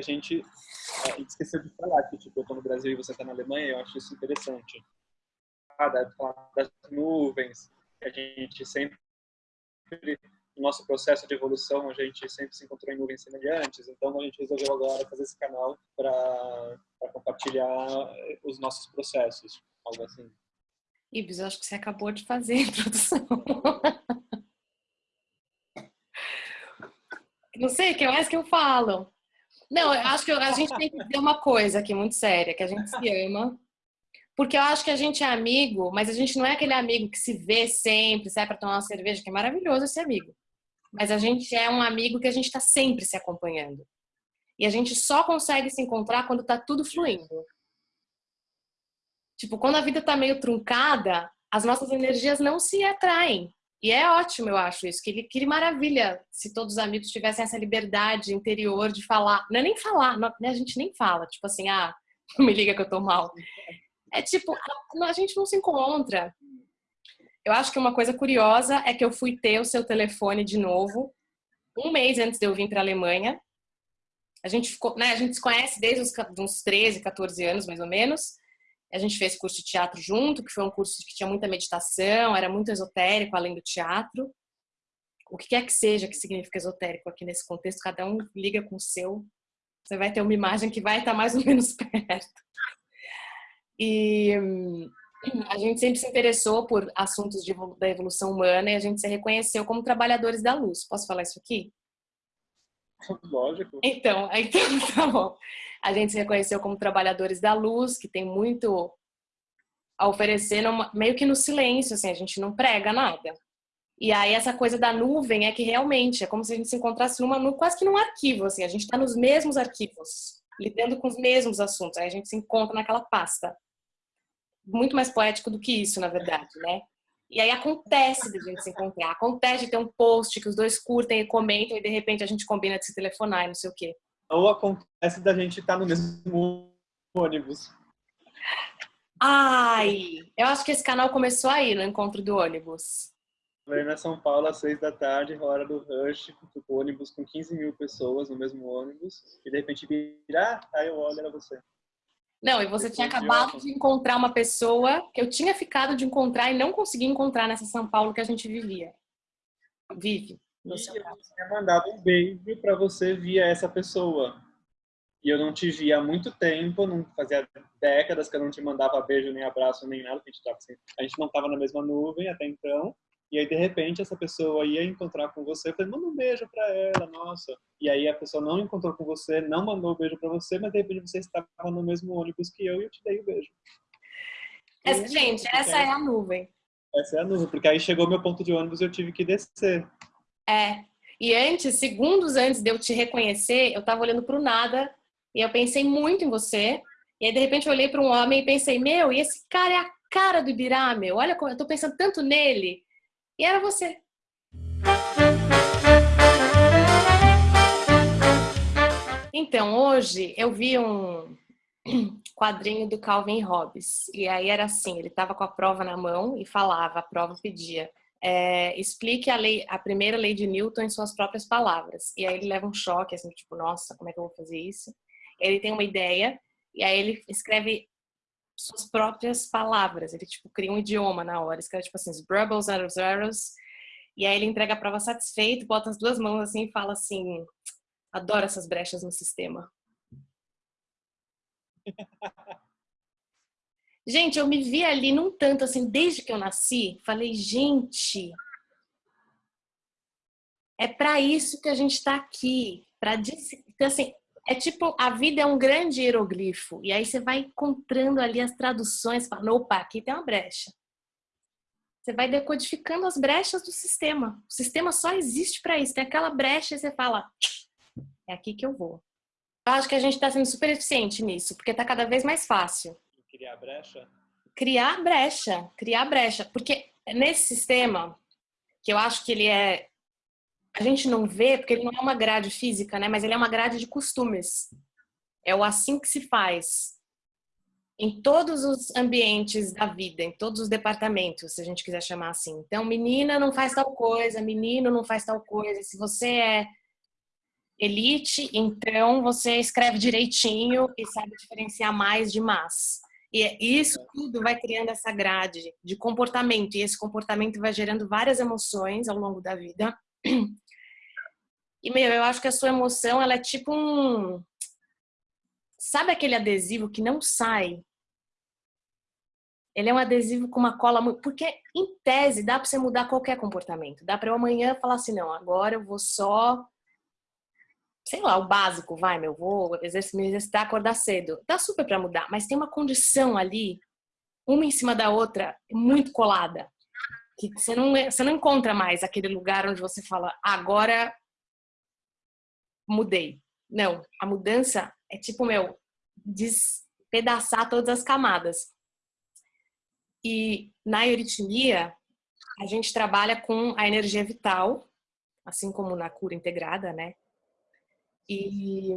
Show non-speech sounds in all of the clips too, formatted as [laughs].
a gente, a gente esqueceu de falar que tipo, eu estou no Brasil e você está na Alemanha, eu acho isso interessante. Ah, das nuvens, a gente sempre no nosso processo de evolução, a gente sempre se encontrou em nuvens semelhantes, então a gente resolveu agora fazer esse canal para compartilhar os nossos processos, algo assim. Ibis, acho que você acabou de fazer a [laughs] introdução. Não sei, o que mais que eu falo? Não, eu acho que a gente tem que dizer uma coisa aqui muito séria, que a gente se ama. Porque eu acho que a gente é amigo, mas a gente não é aquele amigo que se vê sempre, sai para tomar uma cerveja, que é maravilhoso esse amigo. Mas a gente é um amigo que a gente está sempre se acompanhando. E a gente só consegue se encontrar quando está tudo fluindo. Tipo, quando a vida está meio truncada, as nossas energias não se atraem. E é ótimo, eu acho isso. Que, que maravilha se todos os amigos tivessem essa liberdade interior de falar. Não é nem falar, não, né, a gente nem fala. Tipo assim, ah, [laughs] me liga que eu tô mal. É tipo, a gente não se encontra. Eu acho que uma coisa curiosa é que eu fui ter o seu telefone de novo um mês antes de eu vir para a Alemanha. A gente ficou, né, a gente se conhece desde os uns 13, 14 anos, mais ou menos. A gente fez curso de teatro junto, que foi um curso que tinha muita meditação, era muito esotérico além do teatro. O que quer que seja que significa esotérico aqui nesse contexto, cada um liga com o seu. Você vai ter uma imagem que vai estar mais ou menos [laughs] perto. E a gente sempre se interessou por assuntos de, da evolução humana e a gente se reconheceu como trabalhadores da luz. Posso falar isso aqui? Lógico. Então, [laughs] então tá bom. A gente se reconheceu como trabalhadores da luz, que tem muito a oferecer meio que no silêncio, assim, a gente não prega nada. E aí essa coisa da nuvem é que realmente é como se a gente se encontrasse numa quase que num arquivo, assim, a gente está nos mesmos arquivos, lidando com os mesmos assuntos, aí a gente se encontra naquela pasta. Muito mais poético do que isso, na verdade, né? E aí acontece de a gente se encontrar, acontece de ter um post que os dois curtem e comentam e de repente a gente combina de se telefonar e não sei o quê. Ou acontece da gente estar no mesmo ônibus. Ai, eu acho que esse canal começou aí, no encontro do ônibus. na São Paulo, às seis da tarde, hora do rush, o ônibus com 15 mil pessoas no mesmo ônibus, e de repente vira, aí eu olho, era você. Não, e você tinha acabado de encontrar uma pessoa que eu tinha ficado de encontrar e não consegui encontrar nessa São Paulo que a gente vivia. Vive. E eu tinha mandado um beijo para você via essa pessoa. E eu não te via há muito tempo, não fazia décadas que eu não te mandava beijo, nem abraço, nem nada, a gente, tava assim, a gente não estava na mesma nuvem até então. E aí, de repente, essa pessoa ia encontrar com você. Eu falei, manda um beijo pra ela, nossa. E aí, a pessoa não encontrou com você, não mandou o um beijo pra você, mas de repente você estava no mesmo ônibus que eu e eu te dei o um beijo. Essa, gente, essa é a nuvem. Essa é a nuvem, porque aí chegou meu ponto de ônibus e eu tive que descer. É. E antes, segundos antes de eu te reconhecer, eu tava olhando pro nada e eu pensei muito em você. E aí, de repente, eu olhei para um homem e pensei, meu, e esse cara é a cara do Ibirá, meu. Olha, eu tô pensando tanto nele. E era você. Então, hoje eu vi um [clears throat] quadrinho do Calvin Hobbes. E aí era assim, ele estava com a prova na mão e falava, a prova pedia, é, explique a, lei, a primeira lei de Newton em suas próprias palavras. E aí ele leva um choque, assim, tipo, nossa, como é que eu vou fazer isso? Ele tem uma ideia e aí ele escreve suas próprias palavras. Ele, tipo, cria um idioma na hora. Escreve, tipo assim, brubbles of zeros. E aí ele entrega a prova satisfeito, bota as duas mãos assim e fala assim, adoro essas brechas no sistema. [laughs] Gente, eu me vi ali num tanto assim, desde que eu nasci, falei, gente, é para isso que a gente está aqui, para então, assim, é tipo, a vida é um grande hieroglifo. E aí você vai encontrando ali as traduções, fala, opa, aqui tem uma brecha. Você vai decodificando as brechas do sistema. O sistema só existe para isso. Tem aquela brecha e você fala, é aqui que eu vou. Eu acho que a gente está sendo super eficiente nisso, porque está cada vez mais fácil. Criar brecha? Criar brecha, criar brecha. Porque nesse sistema, que eu acho que ele é a gente não vê porque ele não é uma grade física, né? Mas ele é uma grade de costumes. É o assim que se faz. Em todos os ambientes da vida, em todos os departamentos, se a gente quiser chamar assim. Então, menina não faz tal coisa, menino não faz tal coisa. Se você é elite, então você escreve direitinho e sabe diferenciar mais de mas. E é isso tudo vai criando essa grade de comportamento, e esse comportamento vai gerando várias emoções ao longo da vida. E, meu, eu acho que a sua emoção, ela é tipo um... Sabe aquele adesivo que não sai? Ele é um adesivo com uma cola... Porque, em tese, dá para você mudar qualquer comportamento. Dá para eu amanhã falar assim, não, agora eu vou só sei lá, o básico, vai, meu, vou me exercitar, acordar cedo. Dá super para mudar, mas tem uma condição ali, uma em cima da outra, muito colada. Que você não, você não encontra mais aquele lugar onde você fala, agora mudei. Não, a mudança é tipo, meu, despedaçar todas as camadas. E na euritmia, a gente trabalha com a energia vital, assim como na cura integrada, né? E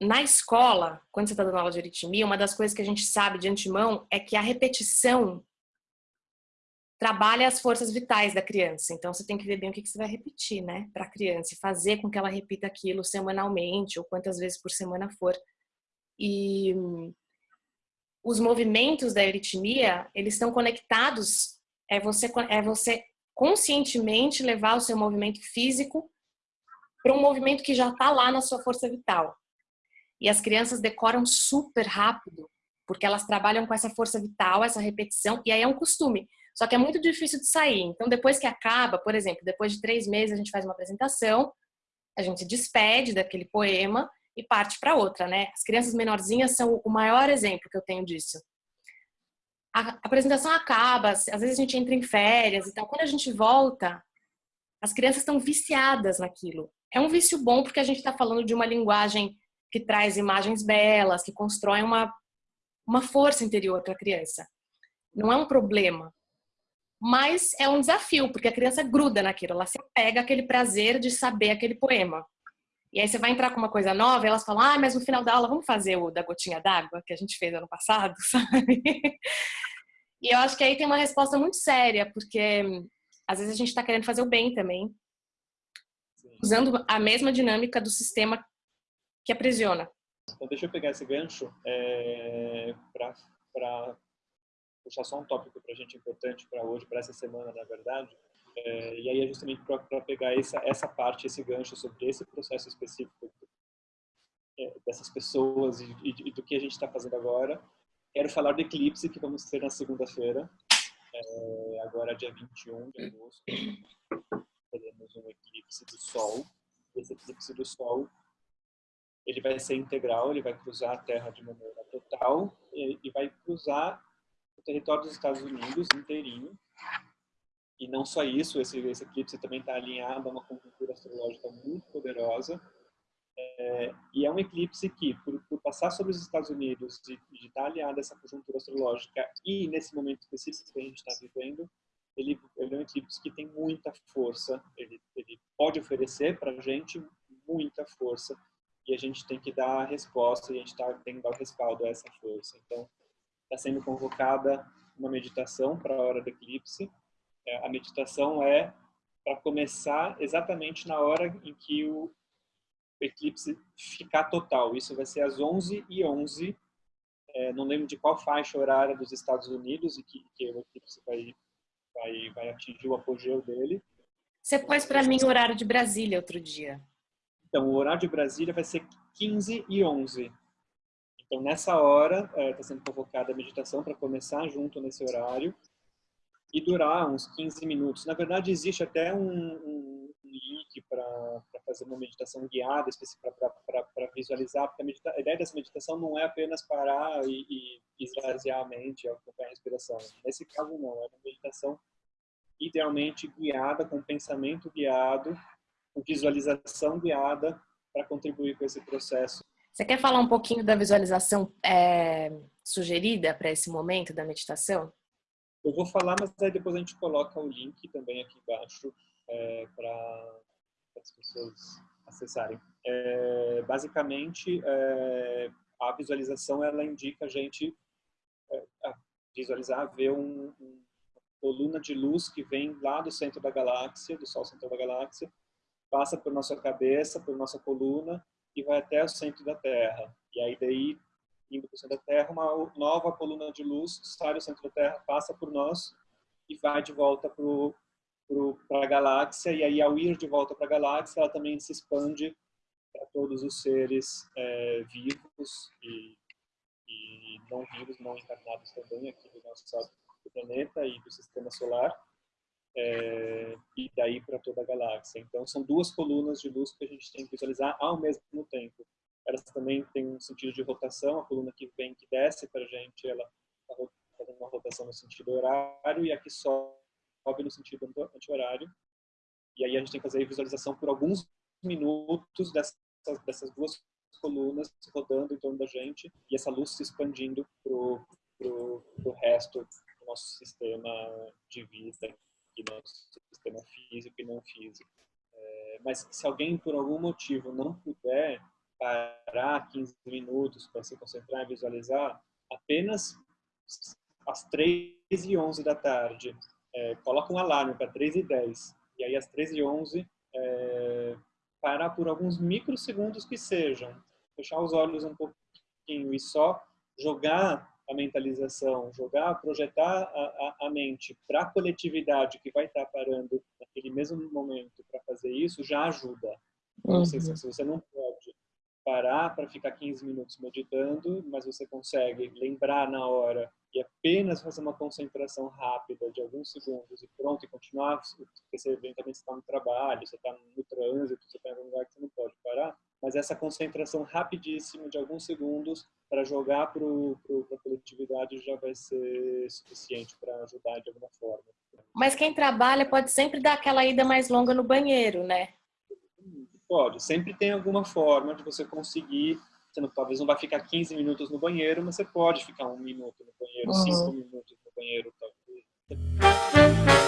na escola, quando você está dando aula de aritmia, uma das coisas que a gente sabe de antemão é que a repetição trabalha as forças vitais da criança. Então, você tem que ver bem o que você vai repetir, né, para a criança e fazer com que ela repita aquilo semanalmente ou quantas vezes por semana for. E os movimentos da aritmia, eles estão conectados, é você, é você conscientemente levar o seu movimento físico para um movimento que já está lá na sua força vital. E as crianças decoram super rápido, porque elas trabalham com essa força vital, essa repetição, e aí é um costume. Só que é muito difícil de sair. Então, depois que acaba, por exemplo, depois de três meses a gente faz uma apresentação, a gente se despede daquele poema e parte para outra, né? As crianças menorzinhas são o maior exemplo que eu tenho disso. A apresentação acaba, às vezes a gente entra em férias e tal. Quando a gente volta, as crianças estão viciadas naquilo. É um vício bom porque a gente está falando de uma linguagem que traz imagens belas, que constrói uma, uma força interior para a criança. Não é um problema, mas é um desafio, porque a criança gruda naquilo, ela se pega aquele prazer de saber aquele poema. E aí você vai entrar com uma coisa nova e elas falam, ah, mas no final da aula vamos fazer o da gotinha d'água, que a gente fez ano passado, [laughs] sabe? E eu acho que aí tem uma resposta muito séria, porque às vezes a gente está querendo fazer o bem também, usando a mesma dinâmica do sistema que aprisiona. Então, deixa eu pegar esse gancho é, para puxar só um tópico para a gente importante para hoje, para essa semana, na verdade. É, e aí é justamente para pegar essa, essa parte, esse gancho sobre esse processo específico é, dessas pessoas e, e, do que a gente está fazendo agora. Quero falar do eclipse que vamos ter na segunda-feira, é, agora dia 21 de agosto teremos um eclipse do Sol. Esse eclipse do Sol ele vai ser integral, ele vai cruzar a Terra de maneira total e, e vai cruzar o território dos Estados Unidos inteirinho. E não só isso, esse, esse eclipse também está alinhado a uma conjuntura astrológica muito poderosa. É, e é um eclipse que, por, por, passar sobre os Estados Unidos e estar tá alinhado a essa conjuntura astrológica e nesse momento específico que a gente está vivendo, ele, ele é um eclipse que tem muita força, ele, ele pode oferecer para a gente muita força e a gente tem que dar a resposta e a gente tá, tem que dar o respaldo a essa força. Então, está sendo convocada uma meditação para a hora do eclipse. É, a meditação é para começar exatamente na hora em que o eclipse ficar total. Isso vai ser às 11 e 11 é, não lembro de qual faixa horária dos Estados Unidos e que, que o eclipse vai vai, vai atingir o apogeu dele. Você pôs para mim o horário de Brasília outro dia. Então, o horário de Brasília vai ser 15 e 11. Então, nessa hora, está é, sendo convocada a meditação para começar junto nesse horário e durar uns 15 minutos. Na verdade, existe até um, um, um link para fazer uma meditação guiada, para visualizar, porque a, medita a, ideia dessa meditação não é apenas parar e, e esvaziar a mente, acompanhar a respiração. Nesse caso, não. É uma meditação idealmente guiada, com pensamento guiado, com visualização guiada, para contribuir com esse processo. Você quer falar um pouquinho da visualização é, sugerida para esse momento da meditação? Eu vou falar, mas aí depois a gente coloca o link também aqui embaixo é, para as pessoas acessarem. É, basicamente, é, a visualização ela indica a gente é, a visualizar, ver um, um, coluna de luz que vem lá do centro da galáxia, do Sol central da galáxia, passa por nossa cabeça, por nossa coluna e vai até o centro da Terra. E aí daí, indo para o centro da Terra, uma nova coluna de luz sai do centro da Terra, passa por nós e vai de volta para a galáxia. E aí, ao ir de volta para a galáxia, ela também se expande para todos os seres é, vivos e, e, não vivos, não encarnados também aqui do nosso do planeta e do sistema solar é, e daí para toda a galáxia. Então, são duas colunas de luz que a gente tem que visualizar ao mesmo tempo. Elas também têm um sentido de rotação, a coluna que vem, que desce para a gente, ela está fazendo uma rotação no sentido horário e a que sobe no sentido anti-horário. E aí a gente tem que fazer a visualização por alguns minutos dessas, dessas duas colunas rodando em torno da gente e essa luz se expandindo para o resto do nosso sistema de vida aqui no sistema físico e não físico. É, mas se alguém, por algum motivo, não puder parar 15 minutos para se concentrar e visualizar, apenas às 3 e 11 da tarde, é, coloca um alarme para 3 e 10, e aí às 3 e 11, é, parar por alguns microsegundos que sejam, fechar os olhos um pouquinho e só jogar a mentalização, jogar, projetar a, a, a mente para a coletividade que vai estar tá parando naquele mesmo momento para fazer isso, já ajuda. Uhum. Se, se você não parar para ficar 15 minutos meditando, mas você consegue lembrar na hora e apenas fazer uma concentração rápida de alguns segundos e pronto, e continuar, porque você eventualmente está no trabalho, você está no trânsito, você está em um lugar que você não pode parar, mas essa concentração rapidíssima de alguns segundos para jogar para a coletividade já vai ser suficiente para ajudar de alguma forma. Mas quem trabalha pode sempre dar aquela ida mais longa no banheiro, né? Pode, sempre tem alguma forma de você conseguir, você não, talvez não vai ficar 15 minutos no banheiro, mas você pode ficar um minuto no banheiro, uhum. cinco minutos no banheiro, talvez.